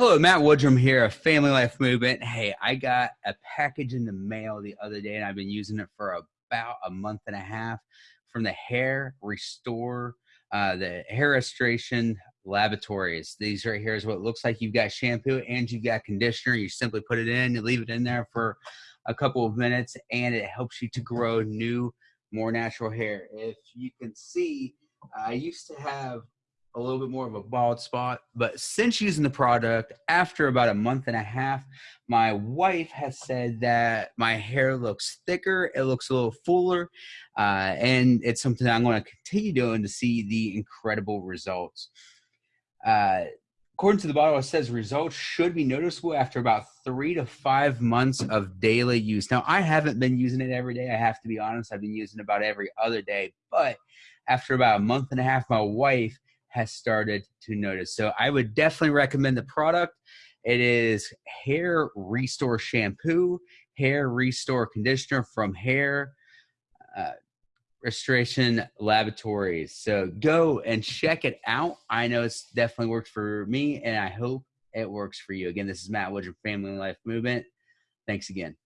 Hello, Matt Woodrum here, of Family Life Movement. Hey, I got a package in the mail the other day, and I've been using it for about a month and a half from the Hair Restore, uh, the Hair Restoration Laboratories. These right here is what looks like. You've got shampoo and you've got conditioner. You simply put it in, you leave it in there for a couple of minutes, and it helps you to grow new, more natural hair. If you can see, I used to have a little bit more of a bald spot. But since using the product, after about a month and a half, my wife has said that my hair looks thicker, it looks a little fuller, uh, and it's something I'm going to continue doing to see the incredible results. Uh, according to the bottle, it says results should be noticeable after about three to five months of daily use. Now, I haven't been using it every day. I have to be honest. I've been using it about every other day. But after about a month and a half, my wife has started to notice. So I would definitely recommend the product. It is Hair Restore Shampoo, Hair Restore Conditioner from Hair uh, Restoration Laboratories. So go and check it out. I know it's definitely worked for me, and I hope it works for you. Again, this is Matt Woodruff, Family Life Movement. Thanks again.